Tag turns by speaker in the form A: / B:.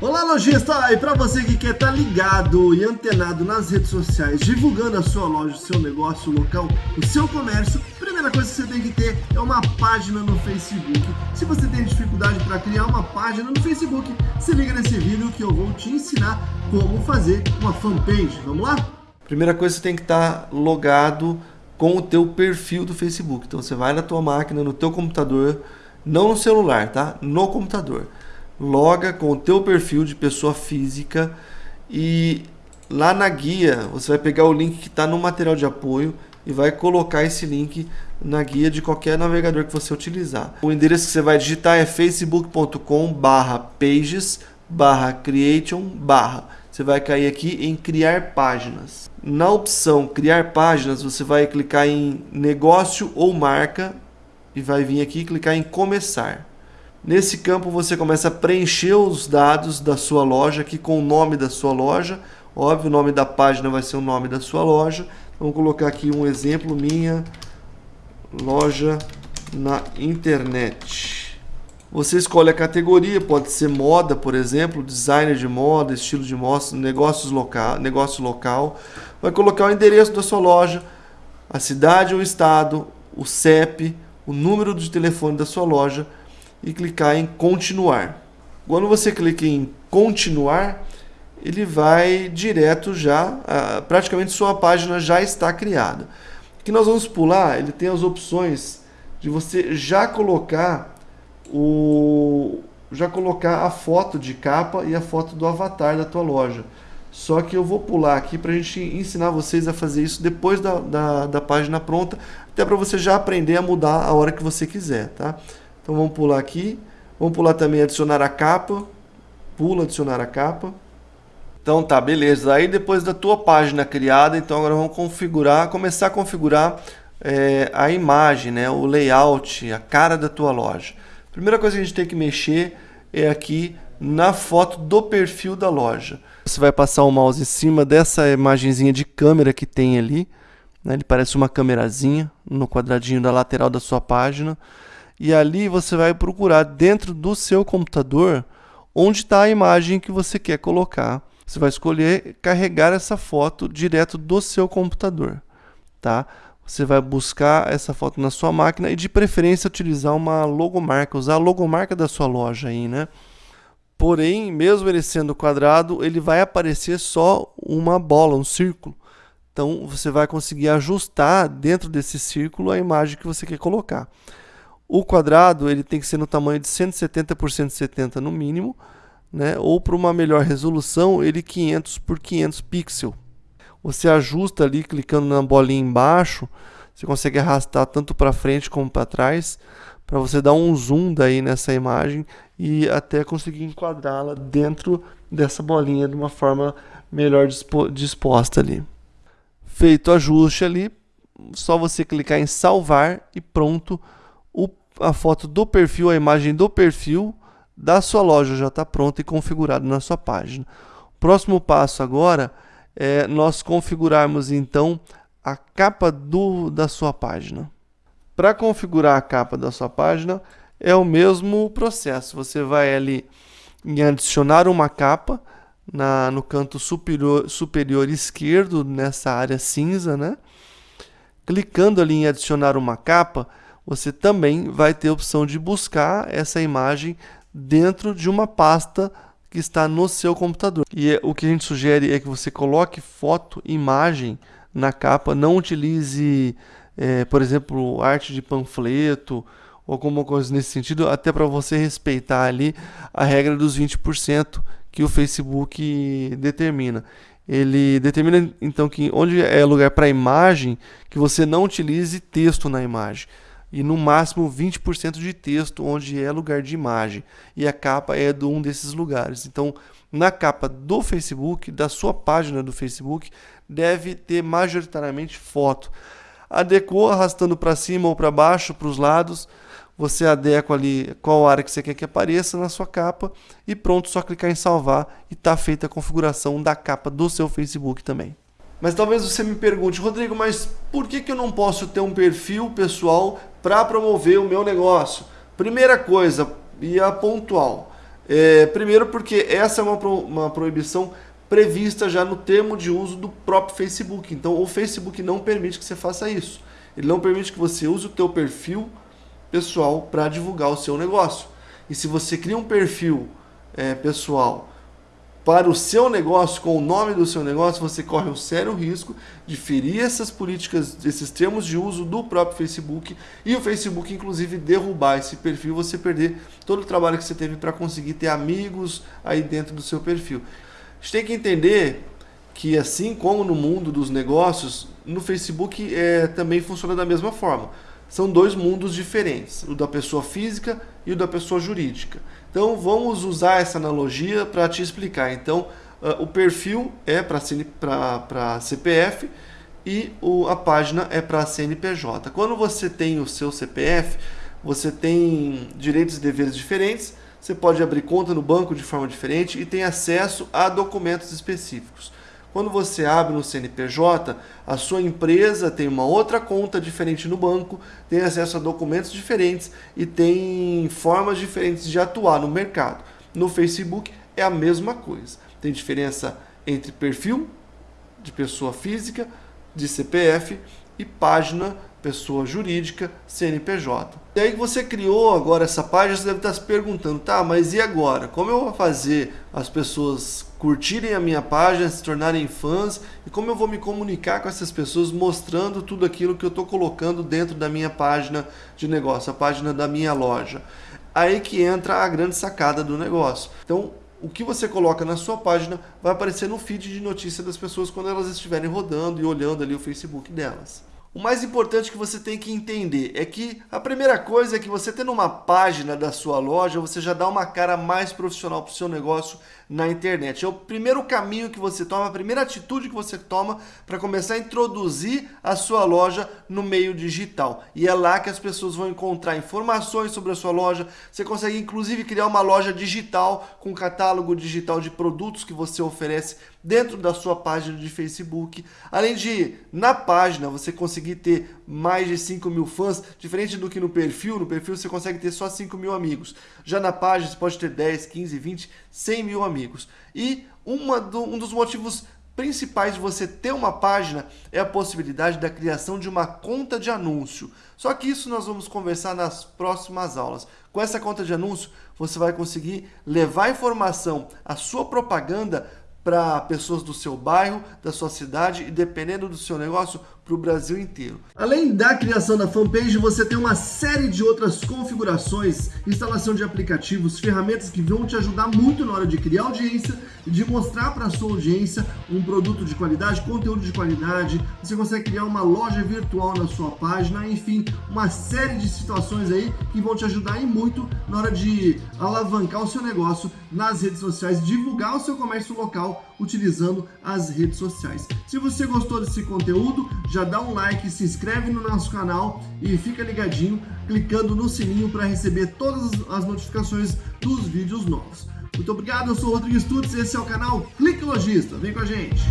A: Olá lojista, e para você que quer estar tá ligado e antenado nas redes sociais, divulgando a sua loja, o seu negócio, o local, o seu comércio, primeira coisa que você tem que ter é uma página no Facebook. Se você tem dificuldade para criar uma página no Facebook, se liga nesse vídeo que eu vou te ensinar como fazer uma fanpage. Vamos lá?
B: Primeira coisa, você tem que estar tá logado com o teu perfil do Facebook. Então você vai na tua máquina, no teu computador, não no celular, tá? No computador loga com o teu perfil de pessoa física e lá na guia você vai pegar o link que está no material de apoio e vai colocar esse link na guia de qualquer navegador que você utilizar. O endereço que você vai digitar é facebook.com barra pages barra creation barra. Você vai cair aqui em criar páginas. Na opção criar páginas você vai clicar em negócio ou marca e vai vir aqui clicar em começar. Nesse campo você começa a preencher os dados da sua loja aqui com o nome da sua loja. Óbvio, o nome da página vai ser o nome da sua loja. Vamos colocar aqui um exemplo, minha loja na internet. Você escolhe a categoria, pode ser moda, por exemplo, designer de moda, estilo de moda, negócios local, negócio local. Vai colocar o endereço da sua loja, a cidade ou estado, o CEP, o número de telefone da sua loja, e clicar em continuar. Quando você clica em continuar, ele vai direto já, praticamente sua página já está criada. O que nós vamos pular, ele tem as opções de você já colocar o já colocar a foto de capa e a foto do avatar da tua loja. Só que eu vou pular aqui para a gente ensinar vocês a fazer isso depois da, da, da página pronta, até para você já aprender a mudar a hora que você quiser, tá? Então vamos pular aqui. Vamos pular também adicionar a capa. Pula adicionar a capa. Então tá, beleza. Aí depois da tua página criada, então agora vamos configurar, começar a configurar é, a imagem, né, o layout, a cara da tua loja. Primeira coisa que a gente tem que mexer é aqui na foto do perfil da loja. Você vai passar o mouse em cima dessa imagenzinha de câmera que tem ali. Né, ele parece uma câmerazinha no quadradinho da lateral da sua página e ali você vai procurar dentro do seu computador onde está a imagem que você quer colocar. Você vai escolher carregar essa foto direto do seu computador, tá? Você vai buscar essa foto na sua máquina e de preferência utilizar uma logomarca, usar a logomarca da sua loja aí, né? Porém, mesmo ele sendo quadrado, ele vai aparecer só uma bola, um círculo. Então, você vai conseguir ajustar dentro desse círculo a imagem que você quer colocar. O quadrado ele tem que ser no tamanho de 170 por 170 no mínimo, né? ou para uma melhor resolução, ele 500 por 500 pixels. Você ajusta ali clicando na bolinha embaixo, você consegue arrastar tanto para frente como para trás, para você dar um zoom daí nessa imagem e até conseguir enquadrá-la dentro dessa bolinha de uma forma melhor disposta ali. Feito o ajuste ali, só você clicar em salvar e pronto, a foto do perfil, a imagem do perfil da sua loja já está pronta e configurada na sua página. Próximo passo agora é nós configurarmos então a capa do, da sua página. Para configurar a capa da sua página é o mesmo processo. Você vai ali em adicionar uma capa na, no canto superior, superior esquerdo, nessa área cinza, né? Clicando ali em adicionar uma capa, você também vai ter a opção de buscar essa imagem dentro de uma pasta que está no seu computador. E é, o que a gente sugere é que você coloque foto, imagem na capa, não utilize, é, por exemplo, arte de panfleto ou alguma coisa nesse sentido, até para você respeitar ali a regra dos 20% que o Facebook determina. Ele determina então que onde é lugar para imagem, que você não utilize texto na imagem e no máximo 20% de texto onde é lugar de imagem e a capa é de um desses lugares. Então, na capa do Facebook, da sua página do Facebook, deve ter majoritariamente foto. Adequou arrastando para cima ou para baixo, para os lados, você adequa ali qual área que você quer que apareça na sua capa e pronto, só clicar em salvar e está feita a configuração da capa do seu Facebook também. Mas talvez você me pergunte, Rodrigo, mas por que, que eu não posso ter um perfil pessoal para promover o meu negócio? Primeira coisa, e a pontual, É, primeiro porque essa é uma, pro, uma proibição prevista já no termo de uso do próprio Facebook. Então o Facebook não permite que você faça isso. Ele não permite que você use o teu perfil pessoal para divulgar o seu negócio. E se você cria um perfil é, pessoal para o seu negócio, com o nome do seu negócio, você corre um sério risco de ferir essas políticas, esses termos de uso do próprio Facebook e o Facebook, inclusive, derrubar esse perfil, você perder todo o trabalho que você teve para conseguir ter amigos aí dentro do seu perfil. A gente tem que entender que, assim como no mundo dos negócios, no Facebook é, também funciona da mesma forma. São dois mundos diferentes, o da pessoa física e o da pessoa jurídica. Então vamos usar essa analogia para te explicar. Então uh, o perfil é para CPF e o, a página é para CNPJ. Quando você tem o seu CPF, você tem direitos e deveres diferentes, você pode abrir conta no banco de forma diferente e tem acesso a documentos específicos. Quando você abre no CNPJ, a sua empresa tem uma outra conta diferente no banco, tem acesso a documentos diferentes e tem formas diferentes de atuar no mercado. No Facebook é a mesma coisa. Tem diferença entre perfil de pessoa física, de CPF e página pessoa jurídica, CNPJ. E aí que você criou agora essa página, você deve estar se perguntando, tá, mas e agora? Como eu vou fazer as pessoas curtirem a minha página, se tornarem fãs e como eu vou me comunicar com essas pessoas mostrando tudo aquilo que eu estou colocando dentro da minha página de negócio, a página da minha loja. Aí que entra a grande sacada do negócio. Então, o que você coloca na sua página vai aparecer no feed de notícia das pessoas quando elas estiverem rodando e olhando ali o Facebook delas. O mais importante que você tem que entender é que a primeira coisa é que você tendo uma página da sua loja, você já dá uma cara mais profissional para o seu negócio na internet. É o primeiro caminho que você toma, a primeira atitude que você toma para começar a introduzir a sua loja no meio digital. E é lá que as pessoas vão encontrar informações sobre a sua loja. Você consegue inclusive criar uma loja digital com catálogo digital de produtos que você oferece dentro da sua página de Facebook. Além de, na página, você conseguir ter mais de 5 mil fãs, diferente do que no perfil. No perfil você consegue ter só 5 mil amigos. Já na página você pode ter 10, 15, 20, 100 mil amigos. E uma do, um dos motivos principais de você ter uma página é a possibilidade da criação de uma conta de anúncio. Só que isso nós vamos conversar nas próximas aulas. Com essa conta de anúncio, você vai conseguir levar informação, a sua propaganda para pessoas do seu bairro, da sua cidade e dependendo do seu negócio, para o Brasil inteiro.
A: Além da criação da fanpage, você tem uma série de outras configurações, instalação de aplicativos, ferramentas que vão te ajudar muito na hora de criar audiência e de mostrar para sua audiência um produto de qualidade, conteúdo de qualidade. Você consegue criar uma loja virtual na sua página, enfim, uma série de situações aí que vão te ajudar e muito na hora de alavancar o seu negócio nas redes sociais, divulgar o seu comércio local utilizando as redes sociais. Se você gostou desse conteúdo, já dá um like, se inscreve no nosso canal e fica ligadinho clicando no sininho para receber todas as notificações dos vídeos novos. Muito obrigado, eu sou o Rodrigo Stutz, esse é o canal Clique Logista. Vem com a gente!